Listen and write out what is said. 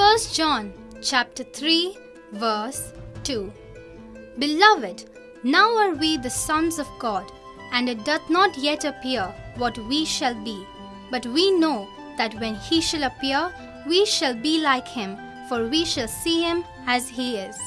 1 John chapter 3 verse 2 Beloved, now are we the sons of God, and it doth not yet appear what we shall be. But we know that when he shall appear, we shall be like him, for we shall see him as he is.